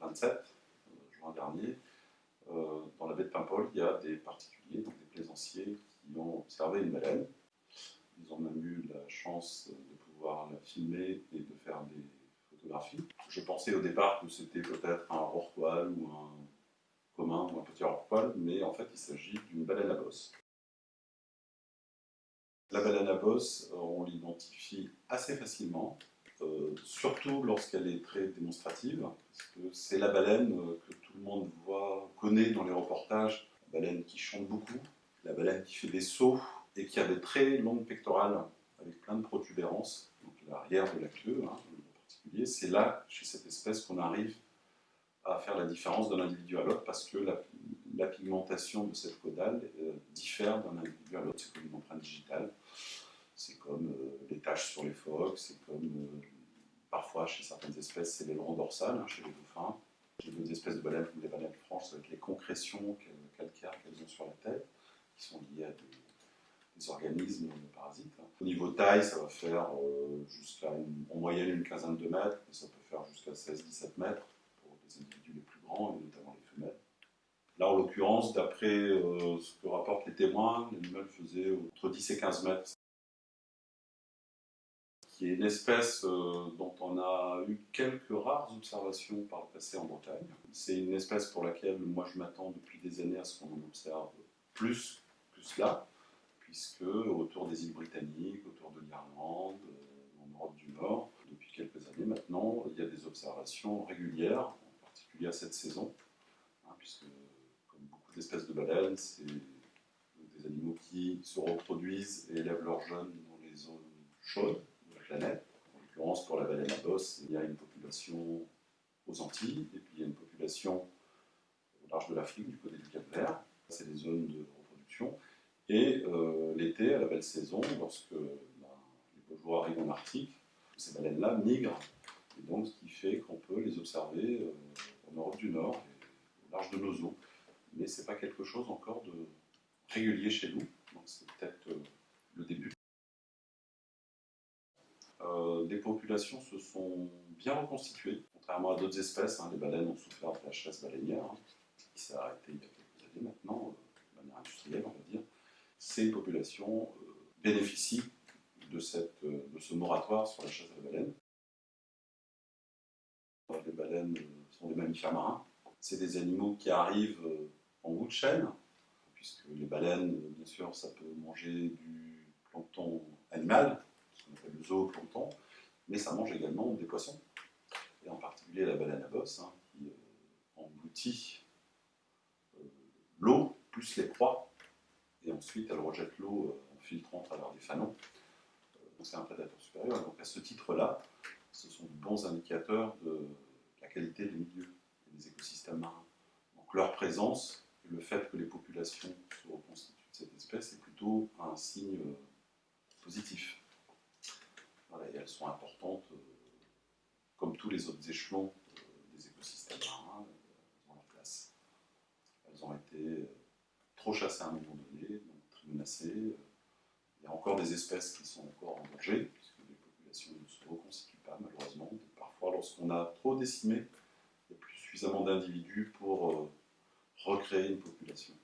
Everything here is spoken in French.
27 juin dernier, dans la baie de Paimpol, il y a des particuliers, des plaisanciers, qui ont observé une baleine. Ils ont même eu la chance de pouvoir la filmer et de faire des photographies. Je pensais au départ que c'était peut-être un rorqual ou un commun ou un petit rorqual, mais en fait il s'agit d'une baleine à bosse. La baleine à bosse, on l'identifie assez facilement, euh, surtout lorsqu'elle est très démonstrative, parce que c'est la baleine euh, que tout le monde voit, connaît dans les reportages, la baleine qui chante beaucoup, la baleine qui fait des sauts et qui a des très longues pectorales avec plein de protubérances, donc l'arrière de la queue hein, en particulier. C'est là, chez cette espèce, qu'on arrive à faire la différence d'un individu à l'autre parce que la, pigmentation de cette caudale euh, diffère d'un individu à l'autre. C'est comme une empreinte digitale, c'est comme les taches sur les phoques, c'est comme euh, chez certaines espèces c'est l'aileron dorsal, hein, chez les dauphins. J'ai d'autres espèces de baleines comme les baleines franches avec les concrétions calcaires qu'elles ont sur la tête, qui sont liées à des, organismes parasites. Au niveau taille, ça va faire jusqu'à en moyenne une quinzaine de mètres, mais ça peut faire jusqu'à 16-17 mètres les individus les plus grands, et notamment les femelles. Là, en l'occurrence, d'après euh, ce que rapportent les témoins, l'animal faisait entre 10 et 15 mètres. Qui est une espèce euh, dont on a eu quelques rares observations par le passé en Bretagne. C'est une espèce pour laquelle moi je m'attends depuis des années à ce qu'on en observe plus que cela, puisque autour des îles britanniques, autour de l'Irlande, euh, en Europe du Nord, depuis quelques années maintenant, il y a des observations régulières à cette saison, hein, puisque comme beaucoup d'espèces de baleines, c'est des animaux qui se reproduisent et élèvent leurs jeunes dans les zones chaudes planète. En l'occurrence, pour la baleine à bosse, il y a une population aux Antilles, et puis il y a une population au large de l'Afrique, du côté du Cap Vert. C'est des zones de reproduction. Et euh, l'été, à la belle saison, lorsque ben, les jours arrivent en Arctique, ces baleines-là migrent. Et donc, ce qui fait qu'on peut les observer euh, en Europe du Nord et au large de nos eaux. Mais ce n'est pas quelque chose encore de régulier chez nous, donc c'est peut-être euh, le début. Euh, les populations se sont bien reconstituées, contrairement à d'autres espèces. Hein, les baleines ont souffert de la chasse baleinière, hein, qui s'est arrêtée il y a quelques années maintenant, euh, de manière industrielle, on va dire. Ces populations bénéficient de, de ce moratoire sur la chasse à la baleine. Les baleines sont des mammifères marins. C'est des animaux qui arrivent euh, en bout de chaîne, puisque les baleines, euh, bien sûr, ça peut manger du plancton animal, le zooplancton, mais ça mange également des poissons, et en particulier la baleine à bosse, hein, qui euh, engloutit l'eau plus les proies, et ensuite elle rejette l'eau en filtrant à travers des fanons. donc c'est un prédateur supérieur. Donc à ce titre-là, ce sont de bons indicateurs de qualité des milieux et des écosystèmes marins. Donc leur présence et le fait que les populations se reconstituent de cette espèce est plutôt un signe euh, positif. Elles sont importantes, euh, comme tous les autres échelons euh, des écosystèmes marins, elles ont leur place. Elles ont été trop chassées à un moment donné, très menacées. Il y a encore des espèces qui sont encore en danger, puisque les populations ne se reconstituent pas malheureusement, lorsqu'on a trop décimé, il n'y a plus suffisamment d'individus pour euh, recréer une population.